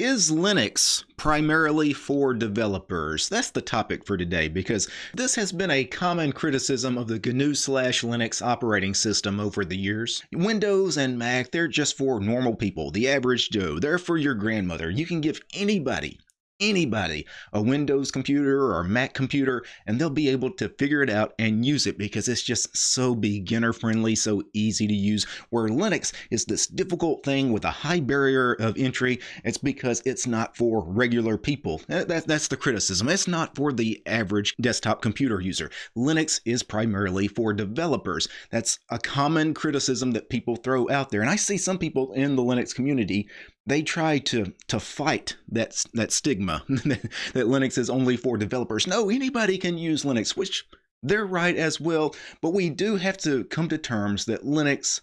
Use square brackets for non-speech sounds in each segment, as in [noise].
Is Linux primarily for developers? That's the topic for today because this has been a common criticism of the GNU slash Linux operating system over the years. Windows and Mac, they're just for normal people, the average Joe. They're for your grandmother. You can give anybody anybody a Windows computer or Mac computer and they'll be able to figure it out and use it because it's just so beginner friendly, so easy to use. Where Linux is this difficult thing with a high barrier of entry, it's because it's not for regular people. That, that's the criticism. It's not for the average desktop computer user. Linux is primarily for developers. That's a common criticism that people throw out there. And I see some people in the Linux community they try to to fight that that stigma [laughs] that Linux is only for developers. No, anybody can use Linux, which they're right as well. But we do have to come to terms that Linux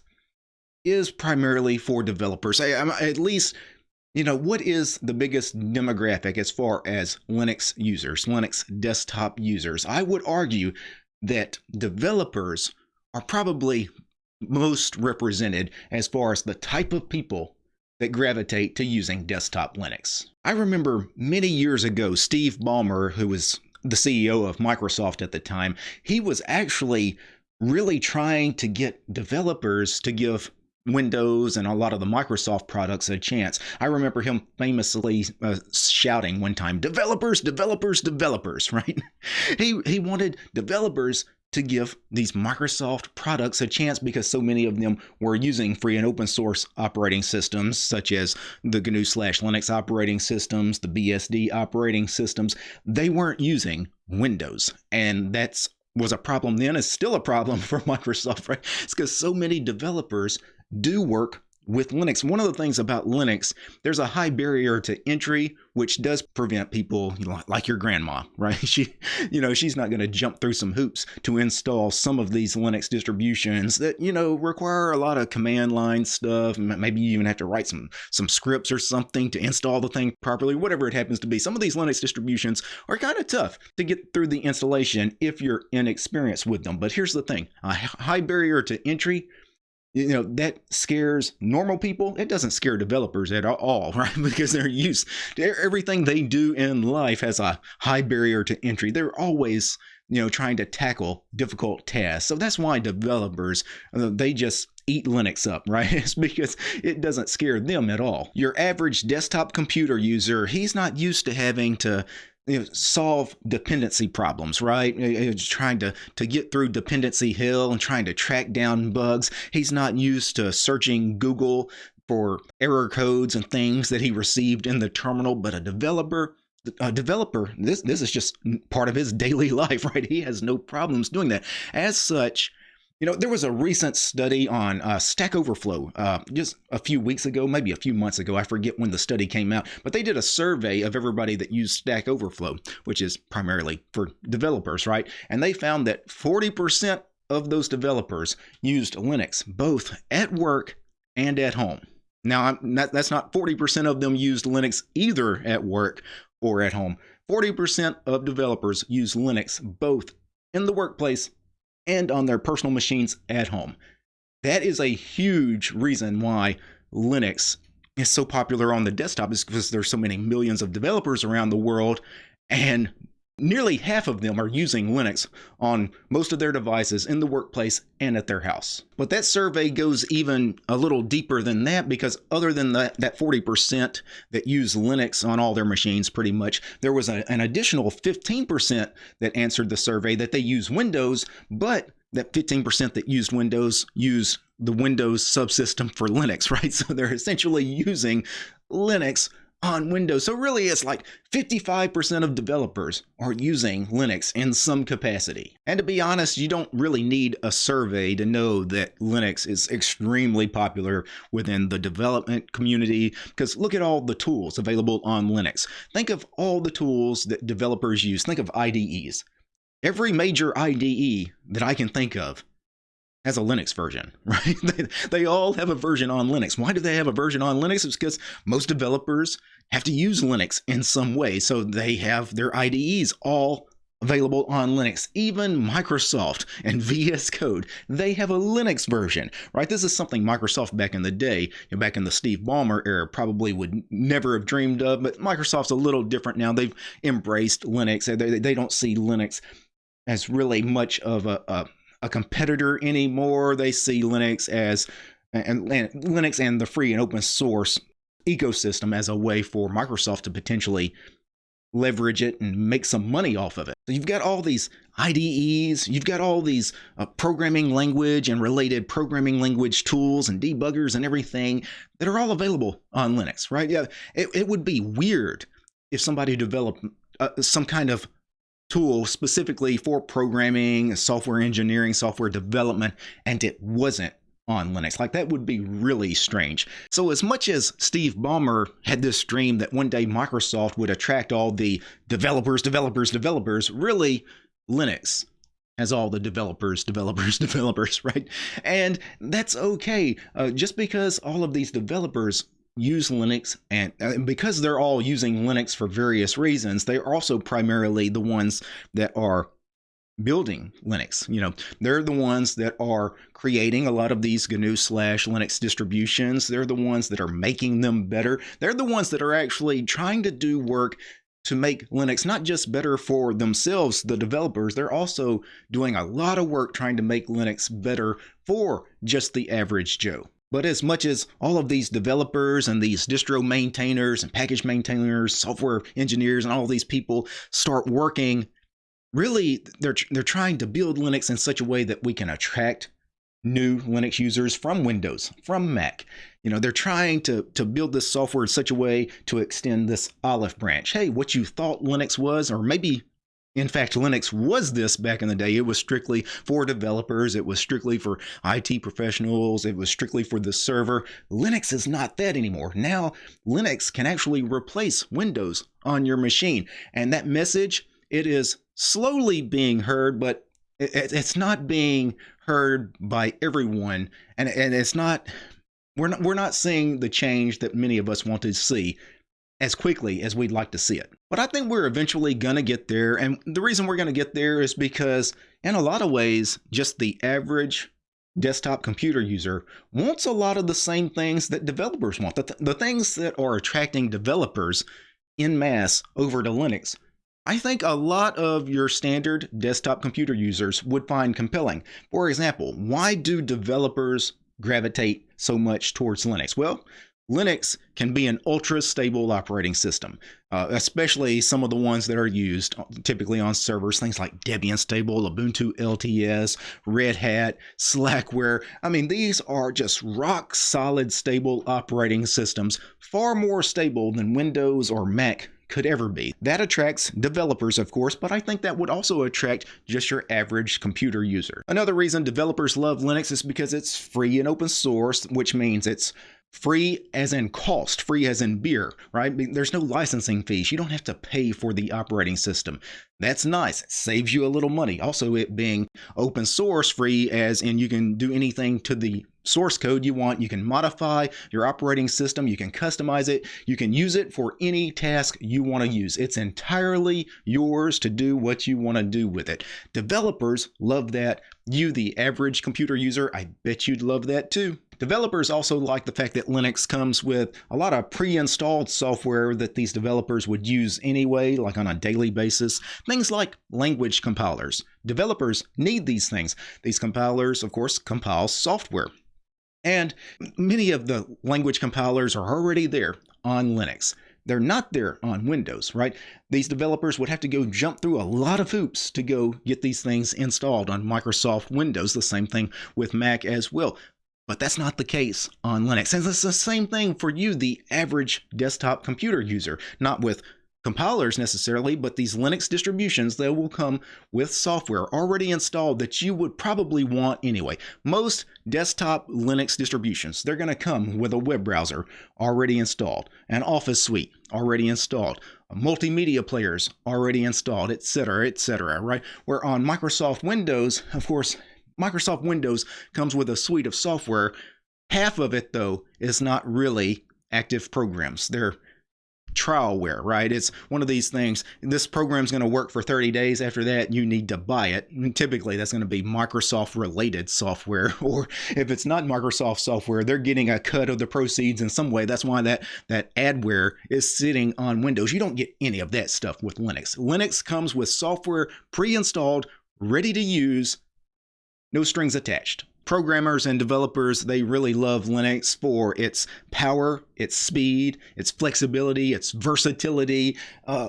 is primarily for developers. I, at least, you know, what is the biggest demographic as far as Linux users, Linux desktop users? I would argue that developers are probably most represented as far as the type of people that gravitate to using desktop Linux. I remember many years ago, Steve Ballmer, who was the CEO of Microsoft at the time, he was actually really trying to get developers to give Windows and a lot of the Microsoft products a chance. I remember him famously uh, shouting one time, "Developers, developers, developers!" [laughs] Right? he he wanted developers to give these Microsoft products a chance because so many of them were using free and open source operating systems, such as the GNU slash Linux operating systems, the BSD operating systems. They weren't using Windows. And that's was a problem then, is still a problem [laughs] for Microsoft, right? It's because so many developers do work with Linux, one of the things about Linux, there's a high barrier to entry, which does prevent people like your grandma, [laughs] right? She, you know, she's not going to jump through some hoops to install some of these Linux distributions that, you know, require a lot of command line stuff. Maybe you even have to write some some scripts or something to install the thing properly, whatever it happens to be. Some of these Linux distributions are kind of tough to get through the installation if you're inexperienced with them. But here's the thing: a high barrier to entry you know that scares normal people. It doesn't scare developers at all [laughs] right? Because they're used to everything they do in life has a high barrier to entry. They're always you know trying to tackle difficult tasks. So that's why developers uh, they just eat linux up [laughs] right? It's because it doesn't scare them at all. Your average desktop computer user he's not used to having to you know, solve dependency problems, right? He's trying to, to get through dependency hell and trying to track down bugs. He's not used to searching Google for error codes and things that he received in the terminal, but a developer, a developer, this this is just part of his [laughs] daily life, right? He has no problems doing that. As such, you know, there was a recent study on uh, Stack Overflow uh, just a few weeks ago, maybe a few months ago. I forget when the study came out, but they did a survey of everybody that used Stack Overflow, which is primarily for developers, right? And they found that 40% of those developers used Linux, both at work and at home. Now, not, that's not 40% of them used Linux either at work or at home. 40% of developers use Linux both in the workplace and on their personal machines at home. That is a huge reason why Linux is so popular on the desktop is because there's so many millions of developers around the world and Nearly half of them are using Linux on most of their devices in the workplace and at their house. But that survey goes even a little deeper than that because other than that, that 40% that use Linux on all their machines pretty much, there was a, an additional 15% that answered the survey that they use Windows, but that 15% that used Windows use the Windows subsystem for Linux, [laughs] right? So they're essentially using Linux on Windows. So really it's like 55% of developers are using Linux in some capacity. And to be honest, you don't really need a survey to know that Linux is extremely popular within the development community because look at all the tools available on Linux. Think of all the tools that developers use. Think of IDEs. Every major IDE that I can think of has a Linux version, [laughs] right? they, they all have a version on Linux. Why do they have a version on Linux? It's because most developers have to use Linux in some way. So they have their IDEs all available on Linux. Even Microsoft and [laughs] VS Code, they have a Linux version, right? This is something Microsoft back in the day, you know, back in the Steve Ballmer era, probably would never have dreamed of. But Microsoft's a little different now. They've embraced Linux. They, they don't see Linux as really much of a, a, a competitor anymore. They see Linux as and, and Linux and the free and open source ecosystem as a way for Microsoft to potentially leverage it and make some money off of it. So you've got all these IDEs, you've got all these uh, programming language and related programming language tools and debuggers and everything that are all available on Linux, right? Yeah, it, it would be weird if somebody developed uh, some kind of tool specifically for programming, software engineering, software development, and it wasn't on Linux. Like that would be really strange. So as much as Steve Ballmer had this dream that one day Microsoft would attract all the developers, developers, developers, really Linux has all the developers, developers, [laughs] developers, right? And that's okay. Uh, just because all of these developers use Linux and, uh, and because they're all using Linux for various reasons, they are also primarily the ones that are building Linux. You know, they're the ones that are creating a lot of these GNU slash Linux distributions. They're the ones that are making them better. They're the ones that are actually trying to do work to make Linux not just better for themselves, the developers, they're also doing a lot of work trying to make Linux better for just the average Joe. But as much as all of these developers and these distro maintainers and package maintainers, software engineers, and all these people start working really they're they're trying to build Linux in such a way that we can attract new Linux users from Windows, from Mac. You know, they're trying to to build this software in such a way to extend this olive branch. Hey, what you thought Linux was, or maybe in fact, Linux was this back in the day. It was strictly for developers. It was strictly for IT professionals. It was strictly for the server. Linux is not that anymore. Now, Linux can actually replace Windows on your machine. And that message, it is slowly being heard, but it's not being heard by everyone, and and it's not we're not we're not seeing the change that many of us want to see as quickly as we'd like to see it. But I think we're eventually going to get there. And the reason we're going to get there is because, in a lot of ways, just the average desktop computer user wants a lot of the same things that developers want. The, th the things that are attracting developers in mass over to Linux I think a lot of your standard desktop computer users would find compelling. For example, why do developers gravitate so much towards Linux? Well, Linux can be an ultra stable operating system, uh, especially some of the ones that are used typically on servers, things like Debian Stable, Ubuntu LTS, Red Hat, Slackware. I mean, these are just rock solid stable operating systems, far more stable than Windows or Mac could ever be. That attracts developers, of course, but I think that would also attract just your average computer user. Another reason developers love Linux is because it's free and open source, which means it's Free as in cost, free as in beer, right? There's no licensing fees. You don't have to pay for the operating system. That's nice. It saves you a little money. Also, it being open source free, as in you can do anything to the source code you want. You can modify your operating system. You can customize it. You can use it for any task you want to use. It's entirely yours to do what you want to do with it. Developers love that. You, the average computer user, I bet you'd love that too. Developers also like the fact that Linux comes with a lot of pre-installed software that these developers would use anyway, like on a daily basis. Things like language compilers. Developers need these things. These compilers, of course, compile software. And many of the language compilers are already there on Linux. They're not there on Windows, right? These developers would have to go jump through a lot of hoops to go get these things installed on Microsoft Windows. The same thing with Mac as well. But that's not the case on Linux. And it's the same thing for you, the average desktop computer user, not with compilers necessarily, but these Linux distributions that will come with software already installed that you would probably want anyway. Most desktop Linux distributions, they're going to come with a web browser already installed, an Office suite already installed, multimedia players already installed, etc., etc., right? Where on Microsoft Windows, of course, Microsoft Windows comes with a suite of software. Half of it, though, is not really active programs. They're trialware, right? It's one of these things. This program's going to work for 30 days. After that, you need to buy it. And typically, that's going to be Microsoft related software, [laughs] or if it's not Microsoft software, they're getting a cut of the proceeds in some way. That's why that that adware is sitting on Windows. You don't get any of that stuff with Linux. Linux comes with software pre-installed, ready to use, no strings attached programmers and developers, they really love Linux for its power, its speed, its flexibility, its versatility. Uh,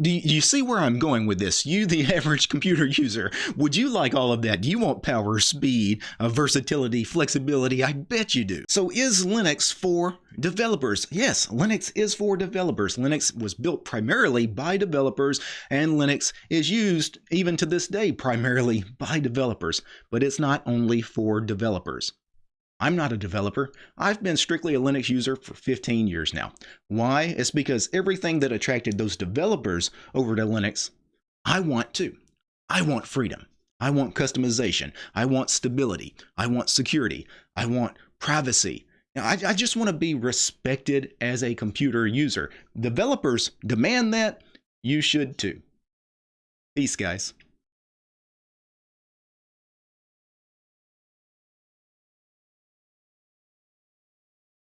do you see where I'm going with this? You, the [laughs] average computer user, would you like all of that? Do you want power, speed, uh, versatility, flexibility? I bet you do. So is Linux for developers? Yes, Linux is for developers. Linux was built primarily by developers, and Linux is used even to this day primarily by developers. But it's not only for developers. I'm not a developer. I've been strictly a Linux user for 15 years now. Why? It's because everything that attracted those developers over to Linux, I want too. I want freedom. I want customization. I want stability. I want security. I want privacy. Now, I, I just want to be respected as a computer user. Developers demand that. You should too. Peace, guys.